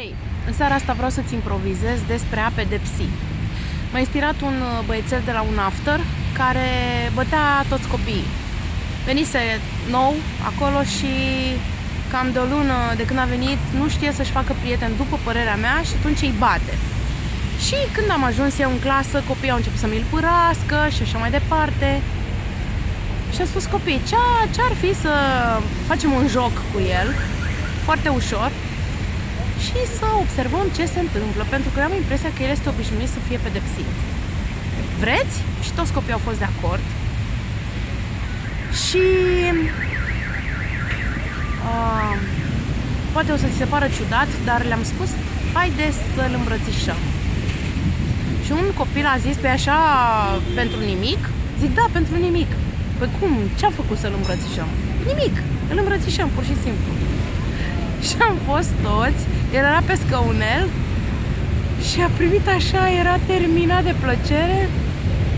Hei, în seara asta vreau să-ți improvizez despre a pedepsi. M-a inspirat un uh, băiețel de la un after care bătea toți copiii. Venise nou acolo și cam de o lună de când a venit nu știe să-și facă prieteni după părerea mea și atunci îi bate. Și când am ajuns eu în clasă, copiii au început să mi-l părască și așa mai departe. Și a spus copiii, ce ar fi să facem un joc cu el, foarte ușor, și să observăm ce se întâmplă, pentru că eu am impresia că el este obișnuit să fie pedepsit. Vreți? Și toți copiii au fost de acord. Și uh, poate o să ți se pară ciudat, dar le-am spus, haide să-l îmbrățișăm. Și un copil a zis, pe așa, pentru nimic? Zic, da, pentru nimic. Păi cum? Ce a făcut să-l îmbrățișăm? Nimic. Îl îmbrățișăm, pur și simplu. Și am fost toți el era pe scăunel și a primit așa, era terminat de plăcere.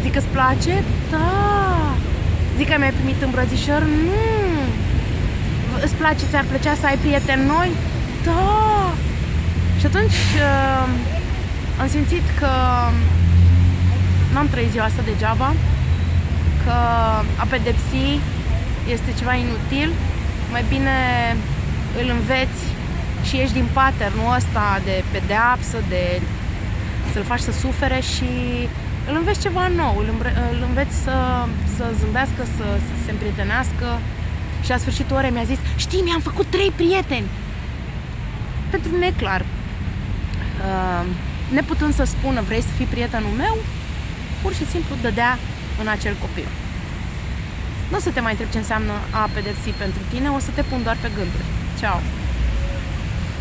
Zic, îți place? Da! Zic că mi-ai primit îmbrățișări? Nu! Îți place, ți-ar plăcea să ai prieteni noi? Da! Și atunci uh, am simțit că n-am trăit ziua asta degeaba, că a pedepsi este ceva inutil, mai bine îl înveți și ieși din patternul ăsta de pedeapsă, de să-l faci să sufere și îl înveți ceva nou, îl, îl înveți să, să zâmbească, să, să se împrietenească. Și la sfârșitul orei mi-a zis știi, mi-am făcut trei prieteni. Pentru mine e clar uh, neputând să spună vrei să fii prietenul meu? Pur și simplu dădea în acel copil. Nu o să te mai întreb ce înseamnă a pedepsi pentru tine, o să te pun doar pe gânduri. Tchau.